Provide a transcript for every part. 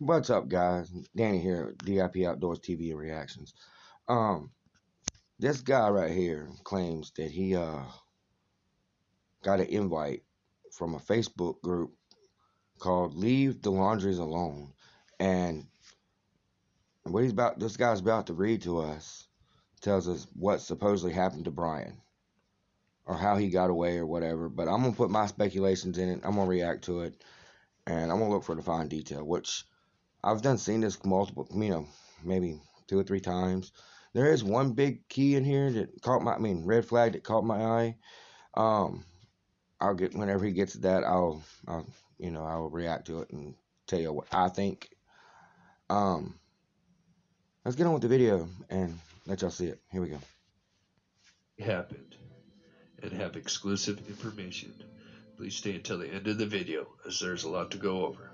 What's up, guys? Danny here, DIP Outdoors TV and Reactions. Um, this guy right here claims that he uh got an invite from a Facebook group called "Leave the Laundries Alone," and what he's about, this guy's about to read to us, tells us what supposedly happened to Brian, or how he got away, or whatever. But I'm gonna put my speculations in it. I'm gonna react to it, and I'm gonna look for the fine detail, which I've done seen this multiple, you know, maybe two or three times. There is one big key in here that caught my, I mean, red flag that caught my eye. Um, I'll get whenever he gets that, I'll, I'll, you know, I'll react to it and tell you what I think. Um, let's get on with the video and let y'all see it. Here we go. Happened and have exclusive information. Please stay until the end of the video as there's a lot to go over.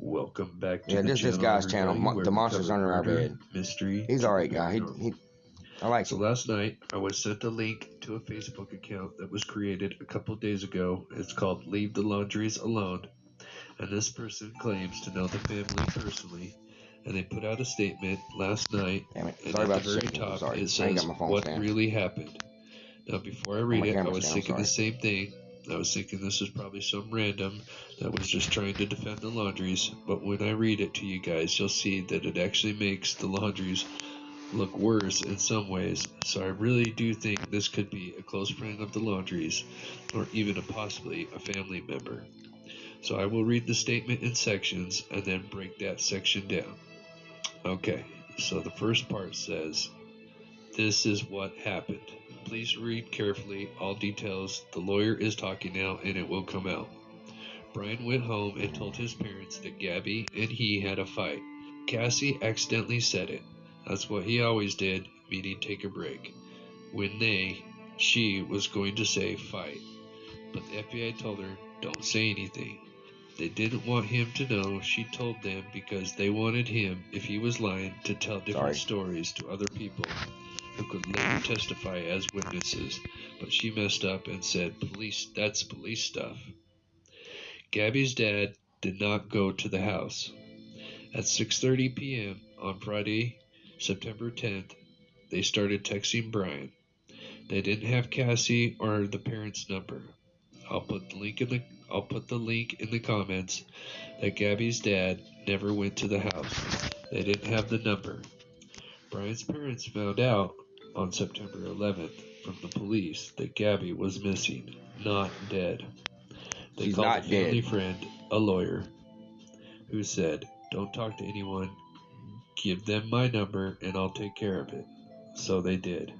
Welcome back to Yeah, the this this guy's channel, Mo- the monsters under our bed. Mystery. He's all right, guy. He, he, I like So last night I was sent a link to a Facebook account that was created a couple days ago. It's called Leave the Laundries Alone. And this person claims to know the family personally. And they put out a statement last night. Damn it. And Sorry at about the the very top Sorry. it says got my phone what stand. really happened. Now before I read it, I was down, thinking the sorry. same thing. I was thinking this was probably some random that was just trying to defend the laundries. But when I read it to you guys, you'll see that it actually makes the laundries look worse in some ways. So I really do think this could be a close friend of the laundries, or even a possibly a family member. So I will read the statement in sections and then break that section down. Okay, so the first part says, This is what happened. Please read carefully all details. The lawyer is talking now and it will come out. Brian went home and told his parents that Gabby and he had a fight. Cassie accidentally said it. That's what he always did, meaning take a break. When they, she, was going to say fight. But the FBI told her, don't say anything. They didn't want him to know she told them because they wanted him, if he was lying, to tell different Sorry. stories to other people who could later testify as witnesses. But she messed up and said, police, that's police stuff. Gabby's dad did not go to the house. At 6:30 p.m. on Friday, September 10th, they started texting Brian. They didn't have Cassie or the parents' number. I'll put the link in the I'll put the link in the comments that Gabby's dad never went to the house. They didn't have the number. Brian's parents found out on September 11th from the police that Gabby was missing, not dead. They She's called a family dead. friend, a lawyer, who said, Don't talk to anyone. Give them my number and I'll take care of it. So they did.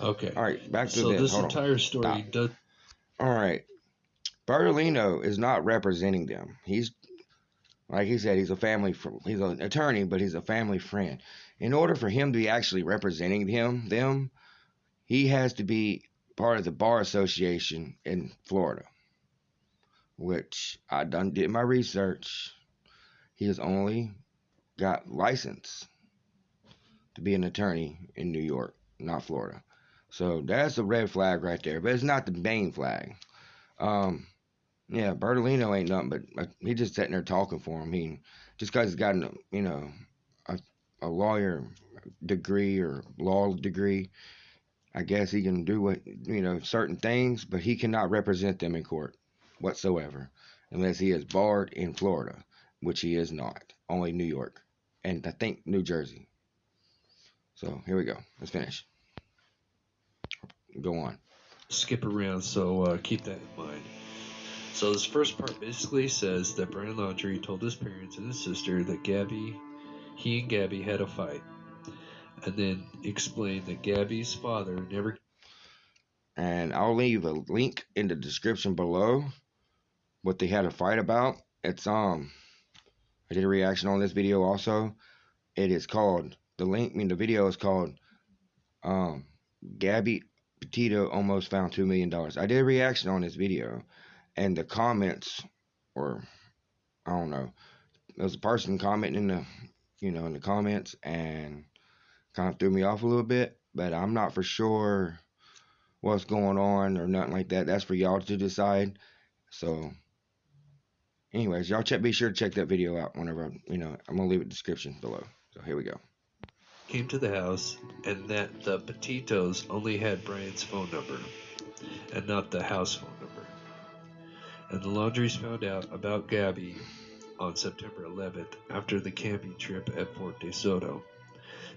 Okay. All right, back to So this. this Hold on. entire story Stop. does All right. Bertolino is not representing them. He's like he said, he's a family fr- he's an attorney, but he's a family friend. In order for him to be actually representing him, them, he has to be part of the bar association in Florida. Which I done did my research. He has only got license to be an attorney in New York, not Florida. So that's a red flag right there. But it's not the main flag. Um, yeah, Bertolino ain't nothing but he just sitting there talking for him. He just because he's got you know a, lawyer degree or law degree, I guess he can do what you know certain things, but he cannot represent them in court whatsoever unless he is barred in Florida, which he is not. Only New York and I think New Jersey. So here we go. Let's finish. Go on. skip around, so uh, keep that in mind. So this first part basically says that Brian Laundrie told his parents and his sister that Gabby, he and Gabby had a fight, and then explained that Gabby's father never and I'll leave a link in the description below what they had a fight about. It's um I did a reaction on this video also. It is called the link I mean the video is called um Gabby Petito almost found two million dollars. I did a reaction on this video and the comments or I don't know. There was a person commenting in the you know in the comments and kind of threw me off a little bit, but I'm not for sure what's going on or nothing like that. That's for y'all to decide. So, Anyways, y'all check. Be sure to check that video out whenever you know. I'm gonna leave it description below. So here we go. Came to the house, and that the Petitos only had Brian's phone number, and not the house phone number. And the Laundries found out about Gabby on September 11th after the camping trip at Fort De Soto.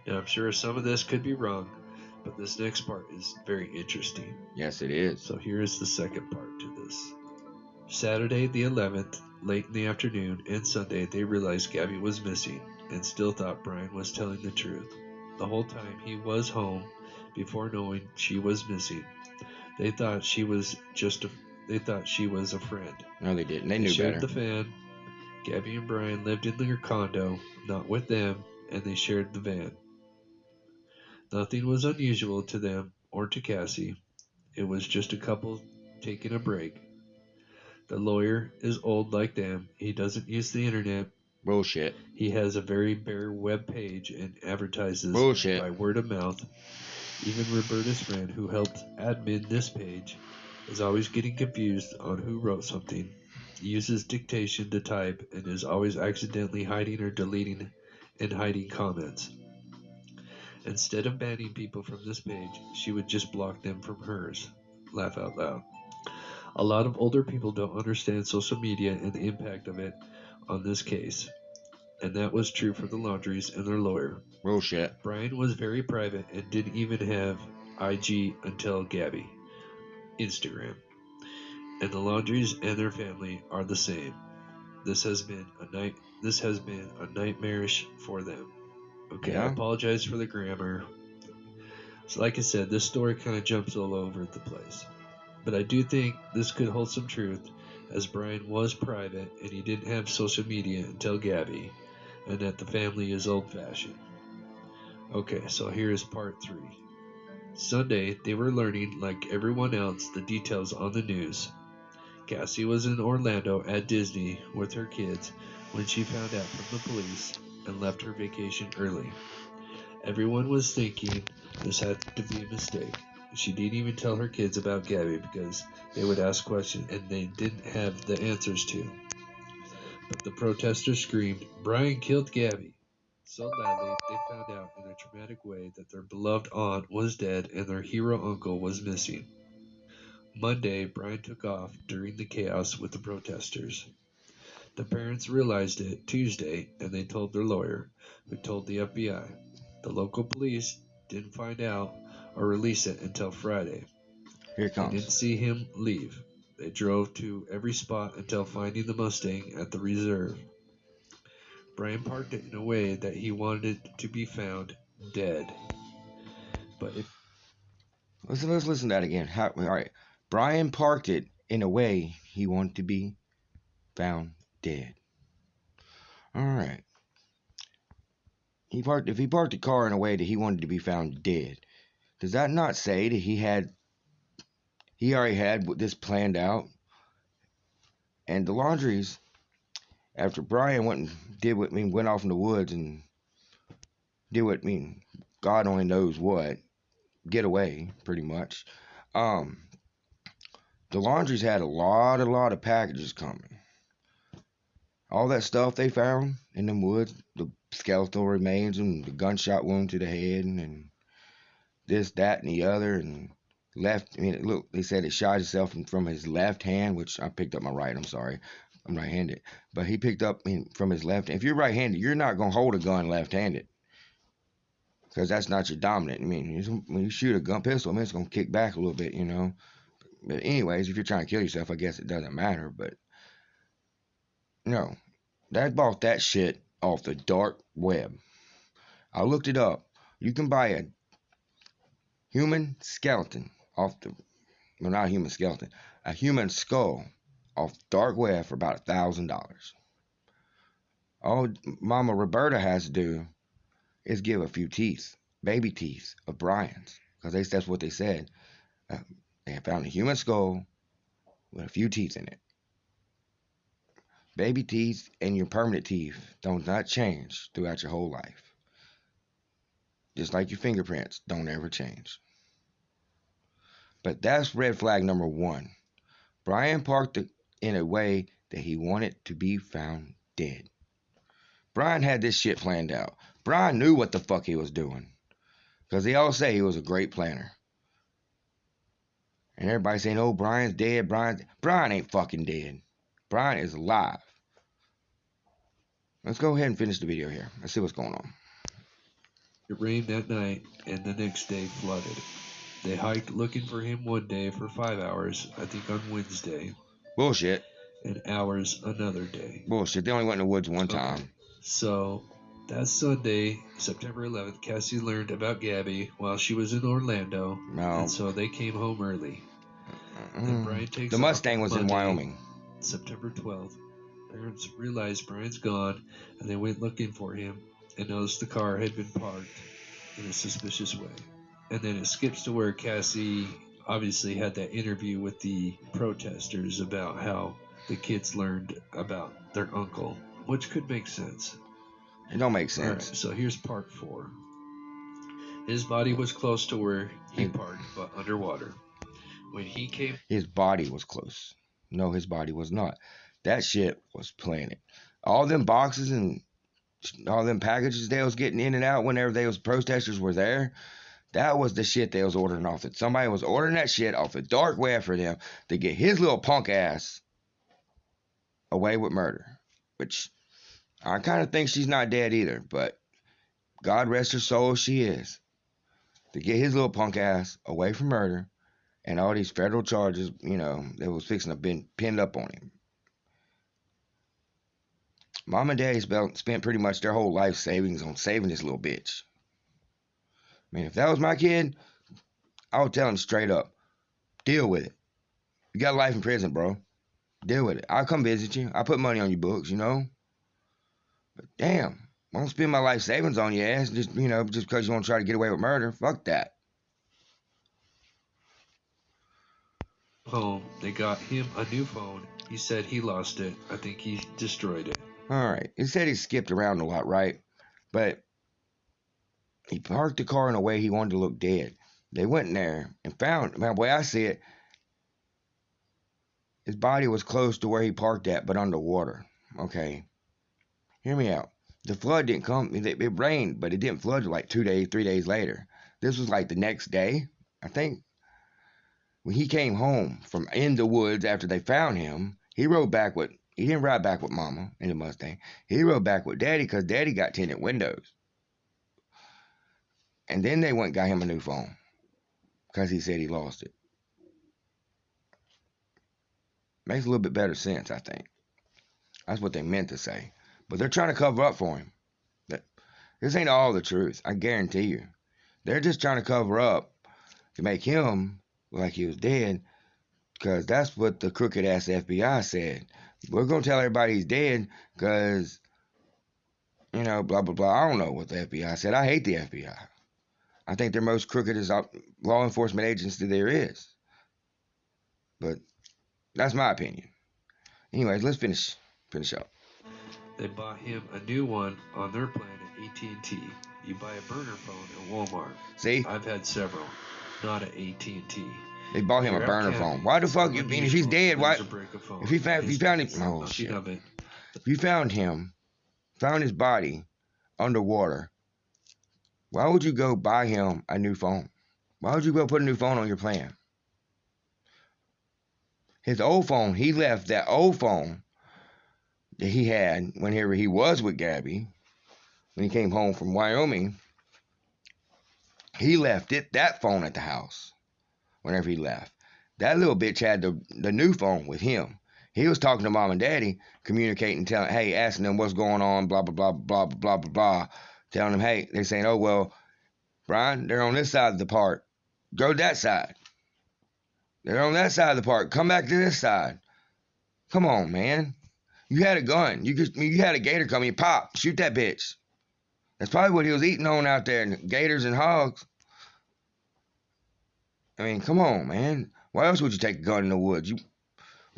Now, I'm sure some of this could be wrong, but this next part is very interesting. Yes, it is. So here is the second part to this. Saturday the 11th, late in the afternoon, and Sunday, they realized Gabby was missing and still thought Brian was telling the truth. The whole time he was home before knowing she was missing. They thought she was just a they thought she was a friend. No, they didn't. They They knew shared better. the fan. Gabby and Brian lived in their condo, not with them, and they shared the van. Nothing was unusual to them or to Cassie. It was just a couple taking a break. The lawyer is old like them. He doesn't use the internet. Bullshit. He has a very bare web page and advertises Bullshit. by word of mouth. Even Roberta's friend, who helped admin this page, is always getting confused on who wrote something, uses dictation to type, and is always accidentally hiding or deleting and hiding comments. Instead of banning people from this page, she would just block them from hers. Laugh out loud. A lot of older people don't understand social media and the impact of it on this case, and that was true for the Laundries and their lawyer. Oh, Bullshit. Brian was very private and didn't even have IG until Gabby, Instagram. And the Laundries and their family are the same. This has been a night. This has been a nightmarish for them. Okay, I apologize for the grammar. So, like I said, this story kind of jumps all over the place. But I do think this could hold some truth, as Brian was private and he didn't have social media until Gabby, and that the family is old fashioned. Okay, so here is part three. Sunday, they were learning, like everyone else, the details on the news. Cassie was in Orlando at Disney with her kids when she found out from the police and left her vacation early. Everyone was thinking this had to be a mistake. She didn't even tell her kids about Gabby because they would ask questions and they didn't have the answers to. But the protesters screamed, Brian killed Gabby. So loudly, they found out in a traumatic way that their beloved aunt was dead and their hero uncle was missing. Monday, Brian took off during the chaos with the protesters. The parents realized it Tuesday and they told their lawyer, who told the FBI. The local police didn't find out or release it until Friday. Here it They didn't see him leave. They drove to every spot until finding the Mustang at the reserve. Brian parked it in a way that he wanted it to be found dead. But if Let's let's listen to that again. How, all right. Brian parked it in a way he wanted to be found dead. All right. He parked if he parked the car in a way that he wanted to be found dead. Does that not say that he had he already had this planned out? And the laundries, after Brian went and did what I mean went off in the woods and did what I mean God only knows what get away pretty much. Um, the laundries had a lot, a lot of packages coming. All that stuff they found in them woods, the skeletal remains and the gunshot wound to the head, and, this, that, and the other, and left. I mean, look, they said it shot himself from, from his left hand, which I picked up my right. I'm sorry, I'm right-handed, but he picked up I mean, from his left. If you're right-handed, you're not gonna hold a gun left-handed because that's not your dominant. I mean, when you shoot a gun pistol, I mean, it's gonna kick back a little bit, you know. But anyways, if you're trying to kill yourself, I guess it doesn't matter. But no, that bought that shit off the dark web. I looked it up. You can buy a human skeleton off the well, not a human skeleton, a human skull off dark web for about a thousand dollars. All Mama Roberta has to do is give a few teeth, baby teeth of Brian's, because that's what they said. Uh, they found a human skull with a few teeth in it. Baby teeth and your permanent teeth don't not change throughout your whole life. Just like your fingerprints don't ever change. But that's red flag number one. Brian parked in a way that he wanted to be found dead. Brian had this shit planned out. Brian knew what the fuck he was doing. Because they all say he was a great planner. And everybody saying, oh, Brian's dead. Brian, Brian ain't fucking dead. Brian is alive. Let's go ahead and finish the video here. Let's see what's going on. It rained that night, and the next day flooded. They hiked looking for him one day for five hours, I think on Wednesday, Bullshit. and hours another day. Bullshit. They only went in the woods one time. So that Sunday, September 11th, Cassie learned about Gabby while she was in Orlando, No. and so they came home early. Mm-hmm. The Mustang was in Wyoming. September 12th. Parents realized Brian's gone, and they went looking for him and noticed the car had been parked in a suspicious way. And then it skips to where Cassie obviously had that interview with the protesters about how the kids learned about their uncle, which could make sense. It don't make All right, sense. so here's part four. His body was close to where he parked, but underwater. When he came His body was close. No, his body was not. That shit was planted. All them boxes and all them packages they was getting in and out whenever they was protesters were there. That was the shit they was ordering off it. Somebody was ordering that shit off the dark web for them to get his little punk ass away with murder. Which I kind of think she's not dead either, but God rest her soul, she is. To get his little punk ass away from murder and all these federal charges, you know, that was fixing to been pinned up on him. Mom and Daddy spent pretty much their whole life savings on saving this little bitch. I mean, if that was my kid, I would tell him straight up, deal with it. You got life in prison, bro. Deal with it. I'll come visit you. I'll put money on your books, you know. But damn, I don't spend my life savings on your ass just, you know, just because you want to try to get away with murder. Fuck that. Home, they got him a new phone. He said he lost it. I think he destroyed it. All right. He said he skipped around a lot, right? But he parked the car in a way he wanted to look dead. They went in there and found, man, the way I see it, his body was close to where he parked at, but underwater. Okay. Hear me out. The flood didn't come, it rained, but it didn't flood like two days, three days later. This was like the next day, I think. When he came home from in the woods after they found him, he rode back with he didn't ride back with Mama in the Mustang. He rode back with Daddy because Daddy got tinted windows. And then they went got him a new phone because he said he lost it. Makes a little bit better sense, I think. That's what they meant to say. But they're trying to cover up for him. This ain't all the truth. I guarantee you. They're just trying to cover up to make him like he was dead because that's what the crooked ass FBI said. We're gonna tell everybody he's dead because you know blah blah blah. I don't know what the FBI said. I hate the FBI. I think they're most crooked as law enforcement agency there is. But that's my opinion. Anyways, let's finish finish up. They bought him a new one on their plan at AT&T. You buy a burner phone at Walmart. See, I've had several, not at AT&T. they bought him a burner phone. Why the fuck? You mean if he's dead? Why? lose a brick of phone. if he found- if he found him- oh, shit. If you found him, found his body underwater, why would you go buy him a new phone? Why would you go put a new phone on your plan? His old phone, he left that old phone that he had whenever he was with Gabby, when he came home from Wyoming. He left it that phone at the house whenever he left. That little bitch had the, the new phone with him. He was talking to mom and daddy, communicating, telling, hey, asking them what's going on, blah, blah, blah, blah, blah, blah, blah. Telling them, hey, they're saying, oh, well, Brian, they're on this side of the park. Go that side. They're on that side of the park. Come back to this side. Come on, man. You had a gun. You you had a gator coming. Pop, shoot that bitch. That's probably what he was eating on out there, gators and hogs. I mean, come on, man. Why else would you take a gun in the woods? You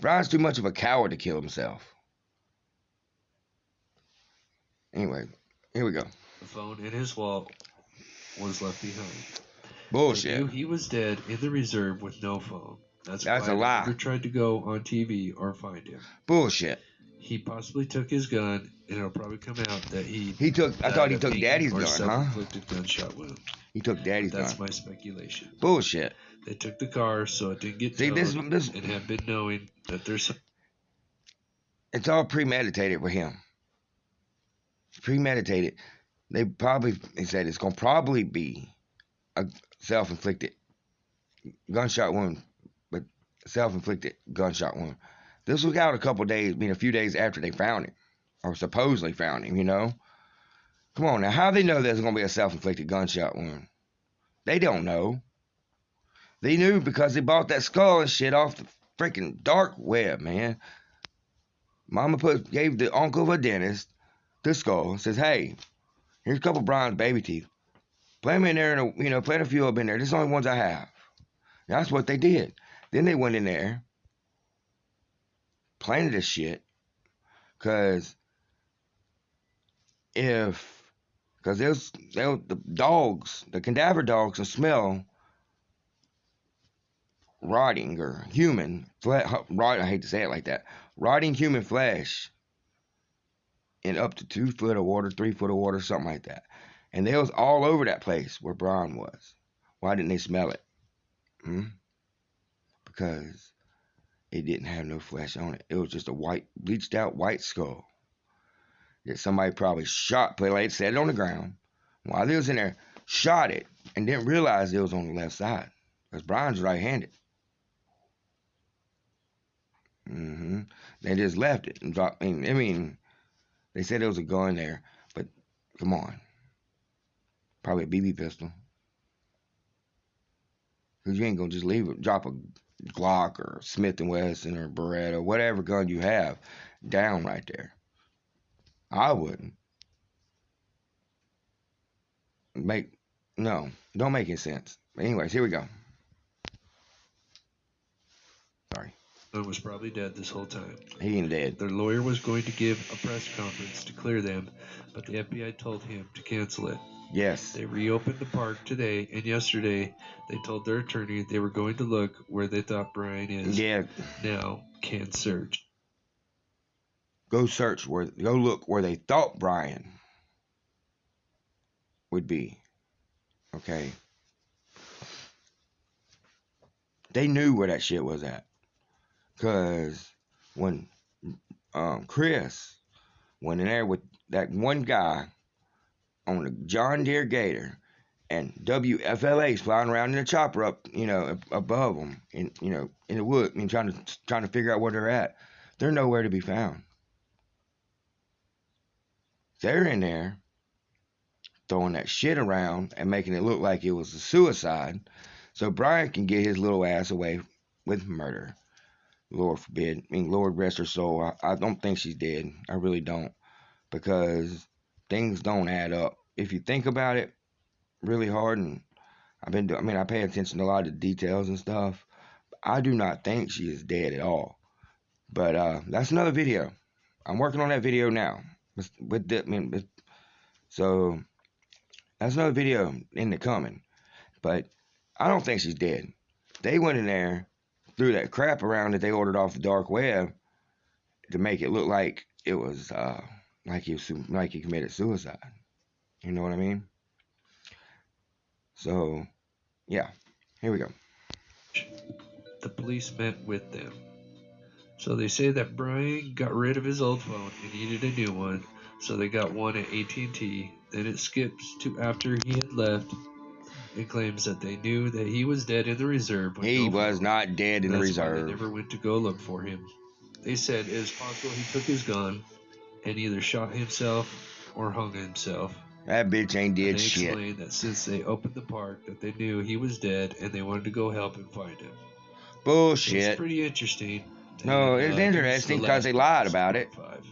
Brian's too much of a coward to kill himself. Anyway, here we go. The phone in his wallet was left behind. Bullshit. knew he was dead in the reserve with no phone. That's, That's why a lie. Never tried to go on TV or find him. Bullshit. He possibly took his gun, and it'll probably come out that he. He took. I thought he took Daddy's gun, huh? gunshot wound. He took Daddy's That's gun. That's my speculation. Bullshit. They took the car so it didn't get See, this this and have been knowing that there's it's all premeditated with him. Premeditated. They probably they said it's gonna probably be a self-inflicted gunshot wound, but self-inflicted gunshot wound. This was out a couple days, I mean a few days after they found him, or supposedly found him. You know. Come on now, how they know there's gonna be a self-inflicted gunshot wound? They don't know. They knew because they bought that skull and shit off the freaking dark web, man. Mama put gave the uncle of a dentist the skull. and Says, "Hey, here's a couple bronze baby teeth. Plant them in there, and you know, plant a few up in there. This is the only ones I have." That's what they did. Then they went in there, planted this shit, cause if, cause there's there the dogs, the cadaver dogs, can smell rotting or human flesh. Rot. I hate to say it like that. Rotting human flesh in up to two foot of water, three foot of water, something like that. And they was all over that place where Brian was. Why didn't they smell it? Hmm? Because it didn't have no flesh on it. It was just a white, bleached out white skull that somebody probably shot, like set it on the ground while they was in there, shot it, and didn't realize it was on the left side. Because Brian's right-handed. hmm They just left it and dropped. I mean, I mean, they said there was a gun there, but come on, probably a BB pistol. Cause you ain't gonna just leave it, drop a Glock or Smith and Wesson or Beretta, whatever gun you have, down right there. I wouldn't. Make no, don't make any sense. But anyways, here we go. Sorry, I was probably dead this whole time. he ain't dead. Their lawyer was going to give a press conference to clear them, but the FBI told him to cancel it. Yes, They reopened the park today, and yesterday they told their attorney they were going to look where they thought Brian is. yeah. Now can search. Go search where, go look where they thought Brian would be. Okay. They knew where that shit was at. Cause when um, Chris went in there with that one guy on the John Deere Gator and WFLA's flying around in a chopper up, you know, above them, in you know, in the wood, mean, trying to trying to figure out where they're at. They're nowhere to be found. They're in there throwing that shit around and making it look like it was a suicide, so Brian can get his little ass away with murder. Lord forbid. I mean, Lord rest her soul. I, I don't think she's dead. I really don't. Because things don't add up. If you think about it really hard, and I've been, do- I mean, I pay attention to a lot of details and stuff. I do not think she is dead at all. But uh, that's another video. I'm working on that video now. With, with the, I mean, with, so that's another video in the coming. But I don't think she's dead. They went in there, threw that crap around that they ordered off the dark web to make it look like it was uh, like he was, like he committed suicide. You know what I mean? So, yeah, here we go. The police met with them. So they say that Brian got rid of his old phone and needed a new one, so they got one at AT&T. Then it skips to after he had left. It claims that they knew that he was dead in the reserve. He no was not dead in the That's why reserve. They never went to go look for him. They said it is possible he took his gun and either shot himself or hung himself. That bitch ain't did they shit. explained that since they opened the park, that they knew he was dead and they wanted to go help and find him. Bullshit. It's pretty interesting. No, And, it's uh, interesting the 'cause they last lied about it. Five.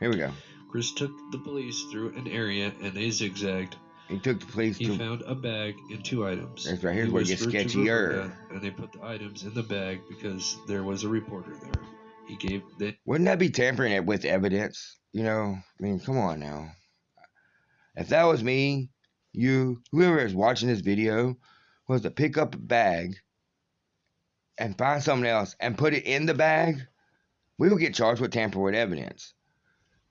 Here we go. Chris took the police through an area and they zigzagged. He took the police through. He to. found a bag and two items. That's right, here's He where it gets whispered to sketchier. And they put the items in the bag because there was a reporter there. He gave the Wouldn't that be tampering it with evidence? You know, I mean, come on now. If that was me, you, whoever is watching this video, was to pick up a bag and find something else and put it in the bag, we will get charged with tampering with evidence.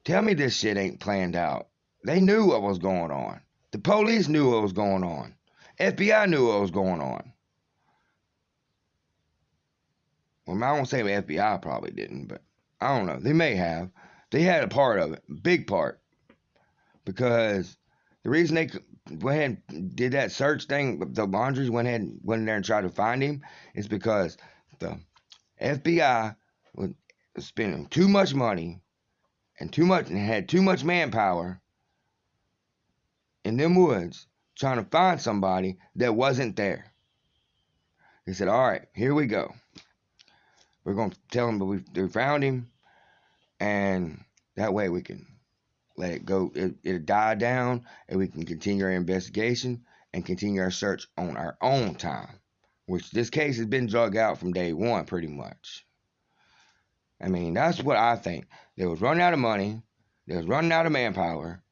Tell me this shit ain't planned out. They knew what was going on. The police knew what was going on. FBI knew what was going on. Well, I won't say the FBI probably didn't, but I don't know. They may have. They had a part of it, big part, because the reason they went ahead and did that search thing, the laundries went ahead and went in there and tried to find him, is because the FBI was spending too much money and too much and had too much manpower in them woods trying to find somebody that wasn't there. They said, "All right, here we go. We're going to tell them that we found him, and that way we can let it go. It, it'll die down, and we can continue our investigation and continue our search on our own time. Which this case has been drug out from day one, pretty much. I mean, that's what I think. They was running out of money, they was running out of manpower,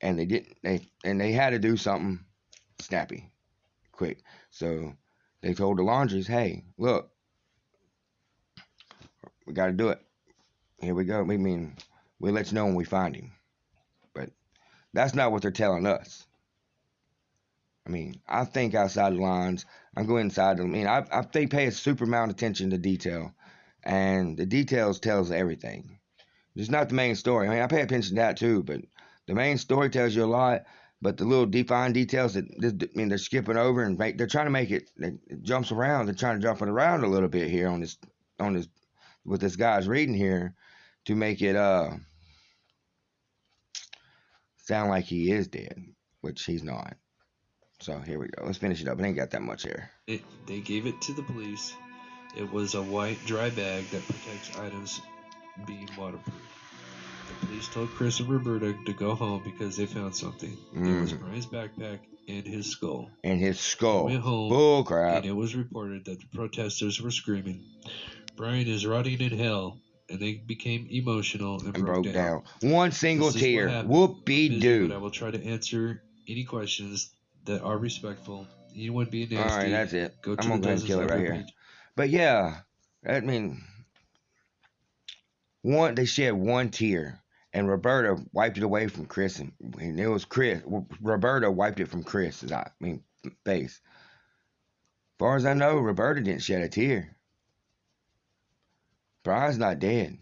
and they didn't. They and they had to do something snappy, quick. So they told the laundries, "Hey, look, we got to do it. Here we go. We mean we'll let you know when we find him." That's not what they're telling us. I mean, I think outside the lines. I go inside. I mean, I, I they pay a super amount of attention to detail, and the details tells everything. It's not the main story. I mean, I pay attention to that too, but the main story tells you a lot. But the little defined details that I mean, they're skipping over and make, they're trying to make it, it jumps around. They're trying to jump it around a little bit here on this on this what this guy's reading here to make it uh sound like he is dead, which he's not. So here we go. Let's finish it up. It ain't got that much here. It, they gave it to the police. It was a white dry bag that protects items being waterproof. The police told Chris and Roberta to go home because they found something. It was Mm. Brian's backpack and his skull. And his skull. Went home, Bull crap. and it was reported that the protesters were screaming, Brian is rotting in hell, and they became emotional and, And broke down. down. One single This tear. Whoopie but I will try to answer any questions that are respectful. Anyone being All nasty, right, that's it. go I'm to gonna go and kill it right here. page. But yeah, I mean, one they shed one tear, and Roberta wiped it away from Chris, and, and it was Chris. Roberta wiped it from Chris's I mean face. As far as I know, Roberta didn't shed a tear. Brian's not dead.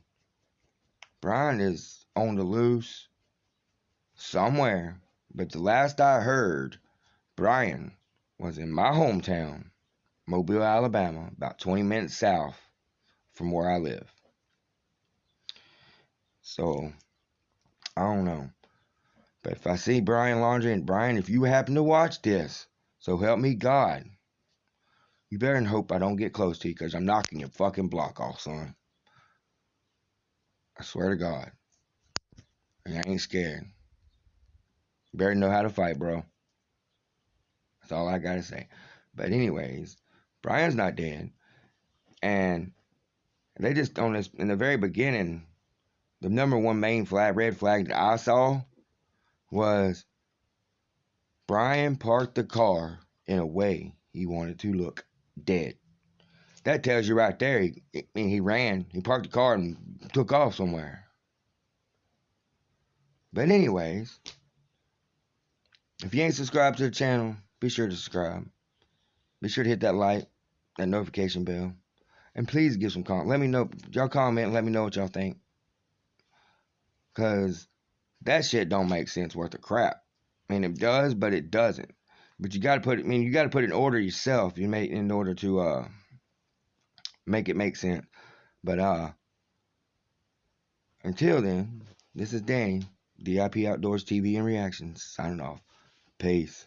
Brian is on the loose somewhere, but the last I heard, Brian was in my hometown, Mobile, Alabama, about 20 minutes south from where I live. So, I don't know. But if I see Brian Laundrie and Brian, if you happen to watch this, so help me God, you better hope I don't get close to you because I'm knocking your fucking block off, son. I swear to God. And I ain't scared. You better know how to fight, bro. That's all I gotta say. But anyways, Brian's not dead. And they just on this in the very beginning, the number one main flag red flag that I saw was Brian parked the car in a way he wanted to look dead. That tells you right there. He, I mean, he ran. He parked the car and took off somewhere. But anyways, if you ain't subscribed to the channel, be sure to subscribe. Be sure to hit that like, that notification bell, and please give some comment. Let me know y'all comment. Let me know what y'all think, cause that shit don't make sense worth a crap. I mean, it does, but it doesn't. But you got to put it. I mean, you got to put it in order yourself. You make in order to uh make it make sense. But uh, until then, this is Danny, DIP Outdoors TV and Reactions, signing off. Peace.